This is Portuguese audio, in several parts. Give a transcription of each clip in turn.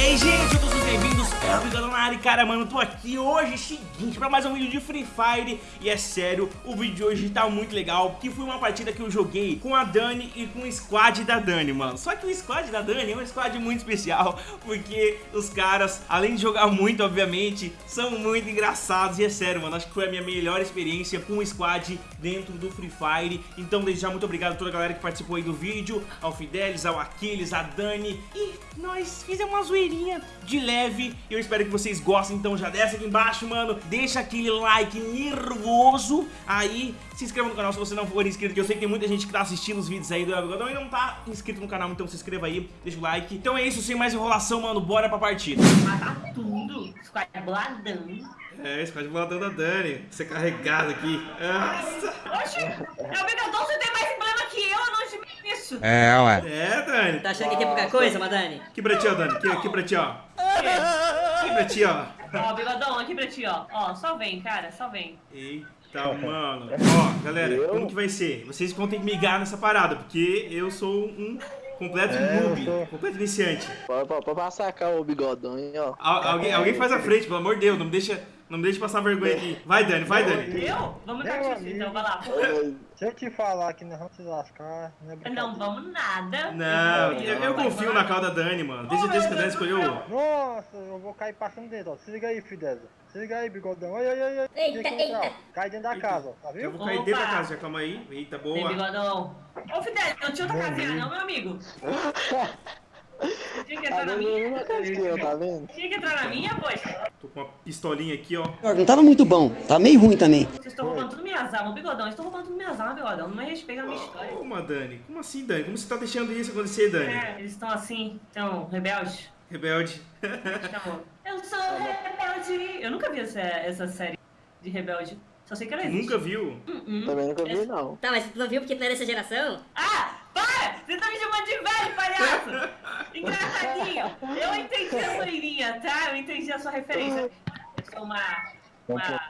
bem-vindos, é o Bigodão na área, cara, mano, tô aqui hoje, seguinte, pra mais um vídeo de Free Fire E é sério, o vídeo de hoje tá muito legal, porque foi uma partida que eu joguei com a Dani e com o squad da Dani, mano. Só que o squad da Dani é um squad muito especial, porque os caras, além de jogar muito, obviamente, são muito engraçados E é sério, mano, acho que foi a minha melhor experiência com o squad dentro do Free Fire. Então, desde já, muito obrigado a toda a galera que participou aí do vídeo, ao Fidelis, ao Aquiles, a Dani E nós fizemos uma zoeirinha de leve Eu espero que vocês gostem, então já desce aqui embaixo, mano. Deixa aquele like nervoso Aí, se inscreva no canal se você não for inscrito Que eu sei que tem muita gente que tá assistindo os vídeos aí do Elbigodão E não tá inscrito no canal, então se inscreva aí Deixa o like. Então é isso, sem mais enrolação, mano, bora pra partida. Matar tudo, squad boladão. É, squad boladão da Dani. Você carregado aqui. Nossa. Oxi, meu Bigodão, você tem mais emblema que eu, eu não admito isso. É, ué. É, Dani. Tá achando que aqui é pouca coisa, Madani? Aqui pra ti, ó, Dani. Aqui, aqui pra ti, ó pra ti, ó Ó, Bigodão, aqui pra ti, ó. Ó, só vem, cara, só vem. Eita, mano. Ó, galera, como que vai ser? Vocês vão ter que migar nessa parada, porque eu sou um completo É, noob, eu sou. completo iniciante. Pode, pode, pode passar cá o bigodão, hein, ó. Al- alguém, alguém faz a frente, pelo amor de Deus, não me deixa, não me deixa passar vergonha aqui. Vai, Dani, vai, Dani. Eu? Vamos Meu dar tiro, amigo. então, vai lá. Se eu te falar que nós vamos se lascar, não é. Não vamos nada. Não, eu, eu confio na cal da Dani, mano. Desde, desde que a Dani escolheu. Nossa, eu vou cair passando dentro, ó. Se liga aí, Fideza. Se liga aí, bigodão. Ai, ai, ai, ai. Eita, eita. Cai dentro da casa, ó. Tá Eu vendo? vou cair Opa. dentro da casa, já calma aí. Eita, Vem, boa. Bigodão. Ô, Fidel, não tinha outra casinha, não, meu amigo. Tinha que Tá entrar na minha. eu, tá vendo? Tinha que entrar na minha, poxa. Tô com uma pistolinha aqui, ó. Não tava muito bom, tá meio ruim também. Vocês estão roubando tudo minhas armas, Bigodão. Vocês estão roubando tudo minhas armas, Bigodão. Não me respeita a minha história. Ô, Dani, como assim, Dani? Como você tá deixando isso acontecer, Dani? É, eles estão assim, estão rebeldes. Rebelde. Então, eu sou rebelde. Eu nunca vi essa, essa série de rebelde. Só sei que ela existe. Nunca viu? Hum, Também nunca vi, não. Tá, mas tu não viu porque tu não é dessa geração? Ah, para! Você tá me chamando de velho, palhaço! Engraçadinho! Eu entendi a sua irinha, tá? Eu entendi a sua referência. Eu sou uma. Uma.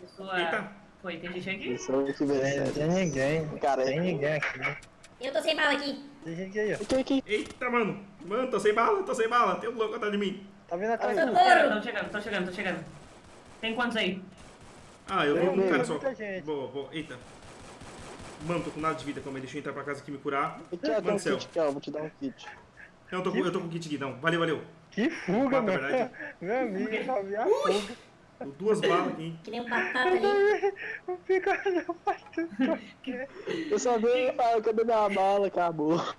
Pessoa. Eita. Foi, tem gente aqui? Isso é o que É, vem. né? Tem ninguém. Cara, tem ninguém aqui. Eu tô sem bala aqui. Tem gente aí, ó. Que? Eita, mano. Mano, tô sem bala, tô sem bala. Tem um louco atrás de mim. Tá vendo atrás de Socorro! Tô chegando, tô chegando, tô chegando. Tem quantos aí? Ah, eu vou um cara só. Boa, boa. Eita. Mano, tô com nada de vida, calma aí. Deixa eu entrar pra casa aqui me curar. Aqui, ó, tem Mano um do céu. kit aqui, ó. Vou te dar um kit. Não, eu tô, com, eu tô com kit aqui, não. Valeu, valeu. Que fuga, Mata, meu. verdade. Meu amigo, eu só vi a fuga. Dou duas balas aqui. Que nem um batata ali. O bigodão faz tudo. Eu só vi, ah, cadê minha bala? Acabou.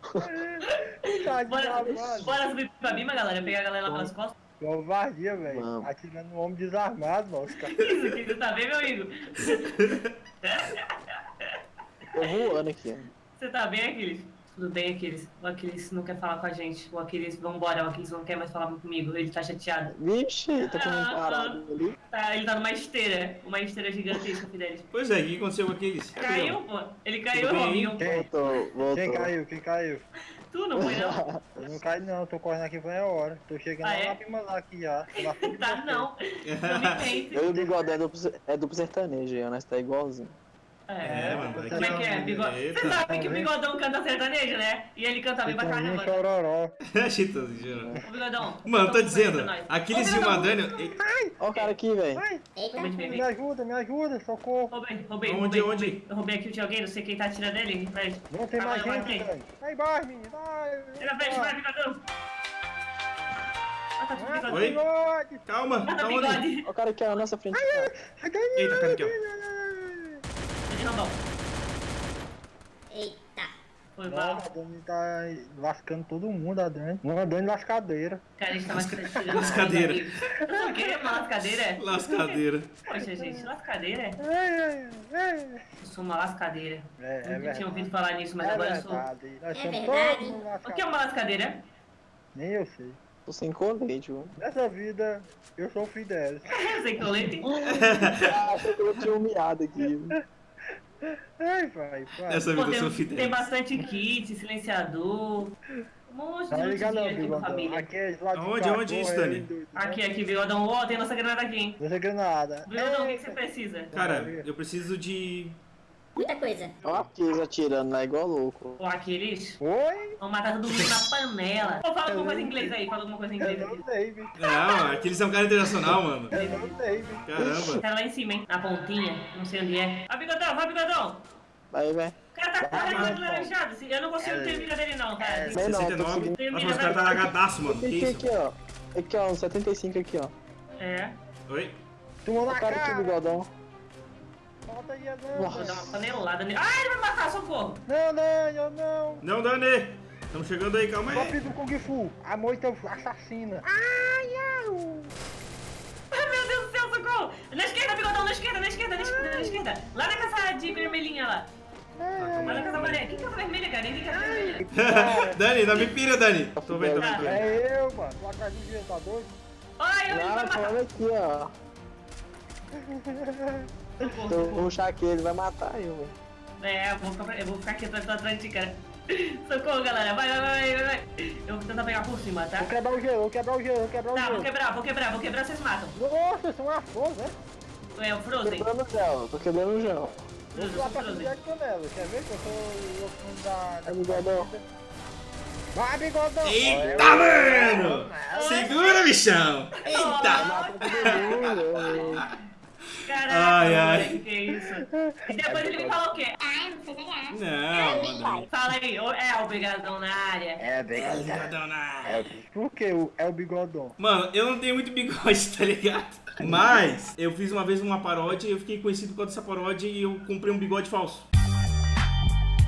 Tá Bora, mano. bora subir pra mim, galera. Pegar a galera lá pelas costas. Covardia, velho. Atirando no homem desarmado, mano. Os caras. Isso aqui, você tá bem, meu amigo? Tô voando aqui. Você tá bem, Aquiles? Tudo bem, Aquiles. O Aquiles não quer falar com a gente. O Aquiles, vambora. O Aquiles não quer mais falar comigo. Ele tá chateado. Vixe, tá com um parado ali. Tá, ele tá numa esteira. Uma esteira gigantesca, Fidelis. Pois é, o que aconteceu com aqueles? Caiu, pô. Ele caiu? Robinho. Quem? Voltou, voltou. Quem caiu? Quem caiu? Tu não foi, não? Eu não caí não, tô correndo aqui foi a hora. Tô chegando Ah, lá é? na prima lá aqui já. Tá, você. não. Não me mente. Eu o bigodão é duplo, é sertanejo, aí, nós tá igualzinho. É, mano. Como é que é? Bigode... Você sabe que o Bigodão canta sertanejo, né? E ele canta bem pra Chitãozinho caramba. chororó. Chitãozinho. Ô, Bigodão. Mano, tô dizendo, pra nós. Aquiles Ô, e o. Ó o cara aqui, velho. Me ajuda, me ajuda, socorro. Roubei, roubei, Onde, roubei, onde? roubei. Eu roubei aqui o de alguém, não sei quem tá atirando. Vai. Não tem Vai, mais vai, gente, vai, velho. Vai embaixo, menino. Vai. Vai na frente, vai, Bigodão. O Oi? Calma, tá? Bigode. Ó o cara aqui, ó, na nossa frente. Eita, cara aqui, ó. Tô Rambão. Eita. Foi mal. a Dani tá lascando todo mundo, a Dani. Uma Dani lascadeira. Cara, a gente tá. Lascadeira. O quê? Uma lascadeira? é? Lascadeira. Poxa, gente, lascadeira? é? Ai, ai. Eu sou uma lascadeira. É, é Nunca tinha verdade. ouvido falar nisso, mas É agora eu sou. verdade. É verdade. O que é uma lascadeira? Nem eu sei. Tô sem colete, viu? Nessa vida, eu sou o que eu leio. Ah, que eu tinha humilhado aqui. Ai, vai, vai. Essa Pô, vida eu sou tem, tem bastante kit, silenciador. Um monte Tá de ligado não, aqui com a Bigodão. família. Aqui é lá de Aonde, cá, aonde isso, Dani? Aqui, aqui, bigodão. Ó, tem nossa granada aqui, hein? Não sei granada. Bigodão, o que, que você precisa? Cara, eu preciso de Muita coisa. Ó, aqueles atirando lá igual louco. Ou aqueles. Oi? Vão matar todo mundo na panela. Ou fala alguma coisa em inglês aí, fala alguma coisa em É inglês. o David. Não, aqueles são um cara internacional, mano. É o David. Caramba. Tá lá em cima, hein? Na pontinha. Não sei onde é. Vai, bigodão, vai, bigodão. Vai, vai. O cara tá carregando laranjado. Eu não consigo ter mira dele, não, cara. Não, tô 69. seguindo. Nossa, mas o cara tá lagadaço, mano. Que Aqui, isso? aqui, ó. Aqui, ó, um 75 aqui, ó. É. Oi? Tomou na cara aqui, cara. bigodão. Solta aí, Vou não. dar uma panelada nele. Ah, ele vai matar, socorro. Não, não, eu não. Não, Dani. Estamos chegando aí, calma aí. do Kung Fu. A moita assassina. Ai, au. Ai, meu Deus do céu, socorro. Na esquerda, bigodão, na esquerda, na esquerda, na esquerda, na esquerda. Lá na casa de vermelhinha lá. Lá na casa amarela. Que casa vermelha, cara? Nem vi casa vermelha. Dani, não me pira, Dani. Tô vendo, tô vendo. tô vendo. É eu, mano. Atrás do gelo, tá doido? Ai, ele vai Não, matar. falando aqui, ó. Socorro, Se eu puxar aqui, ele vai matar eu, velho. É, eu vou ficar, eu vou ficar aqui atrás, tô atrás de ti, cara. Socorro, galera. Vai, vai, vai, vai, vai. Eu vou tentar pegar por cima, tá? Vou quebrar o gelo, vou quebrar o gelo, vou quebrar o Tá, vou gelo. quebrar, vou quebrar, vou quebrar, vocês matam. Nossa, são uma força, né? É o Frozen. Quebrando o gel, tô quebrando o gel. Vou Eu lá sou pra cidade de Canela. Quer ver que eu sou o fundo da... É bigodão. Vai, bigodão. Eita, mano! Segura, bichão! Eita! Caraca, Ai, ai. que isso? E depois ele me falou o quê? Não, mano. Fala aí, é, obrigadão na área. É, bigodão. Bigodão na- É, por que o- é o bigodão? Mano, eu não tenho muito bigode, tá ligado? Mas eu fiz uma vez uma paródia e eu fiquei conhecido por causa dessa paródia e eu comprei um bigode falso.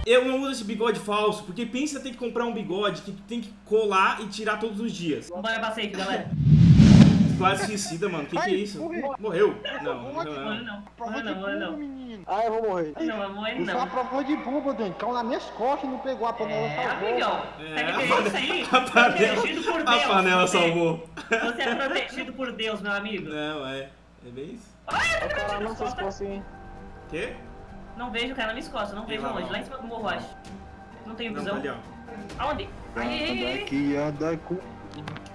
Eu não uso esse bigode falso, porque pensa ter que comprar um bigode que tu tem que colar e tirar todos os dias. Bora pra safe, galera. Quase suicida, mano. Que que é isso? Morreu? Não, não morreu Morre não. não, Prova de não, não. menino. Ah, eu vou morrer. Não, vai morrer Isso é uma não. prova de bumbo, Dani. Caiu nas minhas costas e não pegou a panela. É, salvou. amigão. É, a que panela- isso aí? a panela- Protegido por A Deus. panela você- salvou. Você é protegido por Deus, meu amigo. Não, é. É bem isso. Ai, eu tô não nas costas. Quê? Não vejo o cara nas minhas costas, não vejo longe. lá. Em cima do morro, acho. Não tenho Não, visão. ali, ó. Aonde? Ai, ai, ai, ai. Daqui anda com...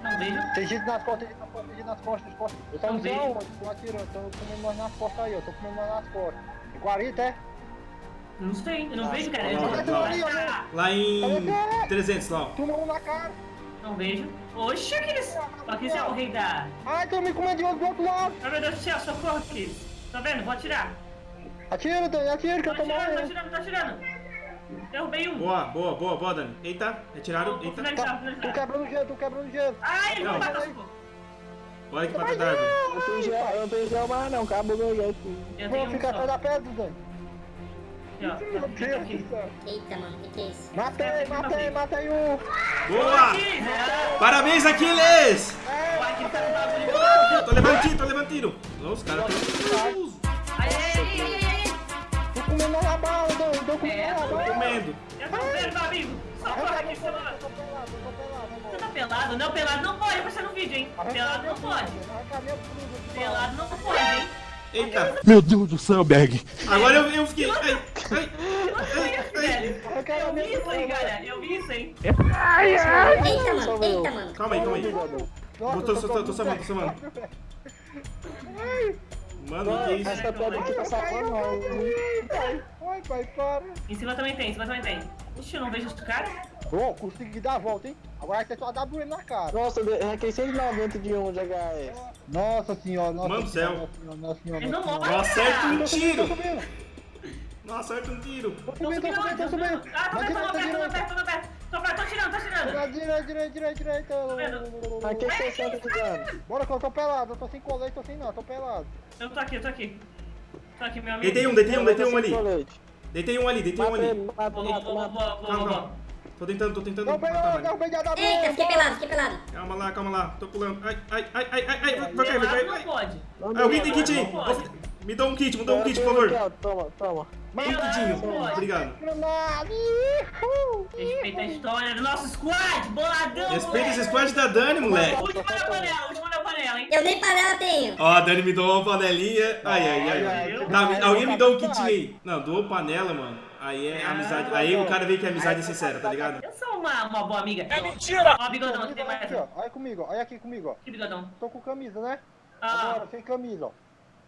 Não vejo. Tem gente nas costas, tem gente nas costas, tem gente nas costas, nas costas. Eu só Não não vejo. aonde, tô atirando, tô comendo nós nas costas aí, ó. Tô comendo nós nas costas. Tem 40, é? Não sei, eu não vejo, cara. Eu Não, tô não. Ah, Lá em 300, lá. Toma um na cara. Não vejo. Oxe, Aquiles. O Aquiles é o rei da... Ai, tô me comendo de outro, do outro lado. Ai, meu Deus do céu, socorro, Aquiles. Tá vendo? Vou atirar. Atira, Dani, atira que Tô eu tô atirando, tô morrendo. atirando, tô atirando. Derrubei um. Boa, boa, boa, boa, Dani. Eita, retiraram. Eita. Tá, tô quebrando gelo, tô quebrando gelo. Ai, ele vai Não. socorro. Bora aqui pra trás da árvore. Eu não tenho gel, não tenho gel mais não, acabou meu gel Vou ficar atrás da pedra, Dani. Meu Deus do céu. Eita, mano, o que, que é isso? Matei, matei, matei um. Boa! Parabéns, Aquiles! O tá. Tô levando tiro, tô levando tiro. Os caras tão... Ai, ai, ai, ai, ai, ai. Tô comendo na bala, Dani, tô comendo É, tô bala. comendo. Eu tô vendo, meu amigo. Socorro aqui, você não... Tô pelado, tô pelado, Você tá pelado? Não, pelado não pode aparecer no vídeo, hein? Pelado não pode. Pelado não pode, hein? Eita. Meu Deus do céu, Bag. Agora eu, eu fiquei... Ai, ai. Eu vi isso aí, galera. Eu vi isso, hein? Eita, mano, Salvei eu. eita, mano. Calma aí, calma aí. Nossa, Tô- tô- eu tô- tô salvando, tô salvando. Mano, que isso? Essa pedra aqui tá. Pai, Oi, pai, para. Em cima também tem, em cima também tem. Ixi, eu não vejo esse cara. Ô, consegui dar a volta, hein? Agora ter só dar WM na cara. Nossa, eu arranquei 190 de 1 de HS. Nossa senhora, nossa Mano do senhora, céu. nossa senhora, nossa senhora. Ele não nossa morre, Não acerta um tiro. Não acerta um tiro. tô Tô subindo, tô subindo, tô tô subindo. Ah, tô perto, tô direita, perto, tô perto, tô tirando, tô tirando. Direita, direita, direita, direita. Arranquei 60 de dano. Bora que eu tô pelado, eu tô sem colete, tô sem nada, tô pelado. Eu tô aqui, eu tô aqui. Tô aqui, meu amigo. Deitei um, deitei um, deitei um ali. Deitei um ali, deitei um ali. Boa, boa, boa. Tô tentando, tô tentando Derrubei, matar, eu derrubei de Eita, fiquei pelado, fiquei pelado. Calma lá, calma lá. Tô pulando. Ai, ai, ai, ai, ai, ai. Vai cair, vai cair. não alguém tem kit aí. Não. Me dá um kit, me dá um kit, por aqui, favor. Toma, toma. Kitinho. pode. Obrigado. Respeita a história do nosso squad, boladão, Respeita esse squad da Dani, moleque. Última da panela, última da panela, hein? Eu nem panela tenho. Ó, a Dani me doou uma panelinha. Ai, ai, ai. ai. Tá, alguém me dá um kit aí. Não, doou panela, mano. Aí é amizade. Aí o cara vê que a amizade é sincera, tá ligado? Eu sou uma, uma boa amiga. É mentira! Ó, bigodão, aqui tem mais. Aqui, ó, olha comigo, olha aqui comigo, ó. Aqui, bigodão. Tô com camisa, né? Ah, Agora, sem camisa, ó.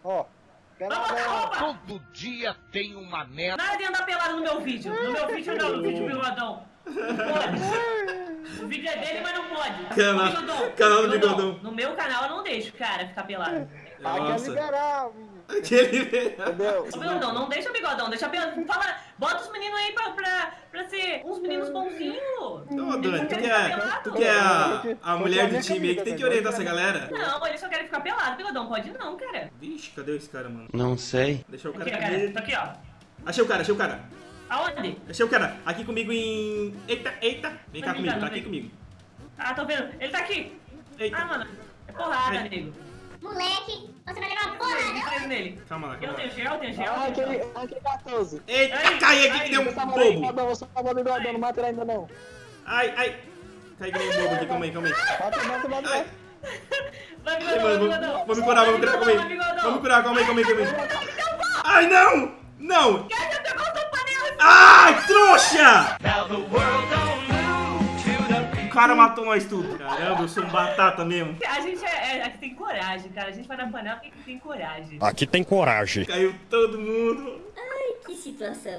Ó. Roupa! Todo dia tem uma merda. Nada de andar pelado no meu vídeo. No meu vídeo não, no vídeo do Bigodão. Não pode. O vídeo é dele, mas não pode. Canal- Bigodão, canal do Bigodão. No meu canal eu não deixo, cara, ficar pelado. Aqui é liberal, Aquele... Entendeu? Ô, Bigodão, não deixa o Bigodão, deixa pelado. Fala, bota os meninos aí pra, pra, pra ser uns meninos bonzinhos. Ô, Eles Dani, não tu querem que é, ficar pelado. tu que é a, a mulher do time aí, que tem que orientar essa galera. Não, eles só querem ficar pelado, Bigodão, pode não, cara. Vixe, cadê esse cara, mano? Não sei. Deixa o Aqui, cara cara, aqui. tá aqui, ó. Achei o cara, achei o cara. Aonde? Achei o cara. Aqui comigo em... Eita, eita. Vem cá Não comigo, tá não aqui comigo. Ah, tô vendo. Ele tá aqui. Ah, Eita. mano. É porrada, Ai. Moleque, você vai levar uma Eu porrada. preso nele. Calma lá, Eu lá. tenho gel, eu tenho gel. Ah, eu tenho aquele, gel. aquele 14. Eita, Ai, cai aqui ai, que deu um ali, bobo. bigodão, você tava ali, bigodão, não mata ele ainda não. Ai, ai. Cai que nem um bobo aqui, calma aí, calma aí. Mata, mata, mata. Vai, bigodão, vai, vamos, bigodão. vamos curar, vamos curar, calma Vai, aí. Vamos curar, calma aí, calma aí, calma aí. Ai, não! Não! Ai, trouxa! O cara matou nós tudo. Caramba, eu sou um batata mesmo. A gente é, é, a gente tem coragem, cara. A gente vai na panela porque tem coragem. Aqui tem coragem. Caiu todo mundo. Ai, que situação.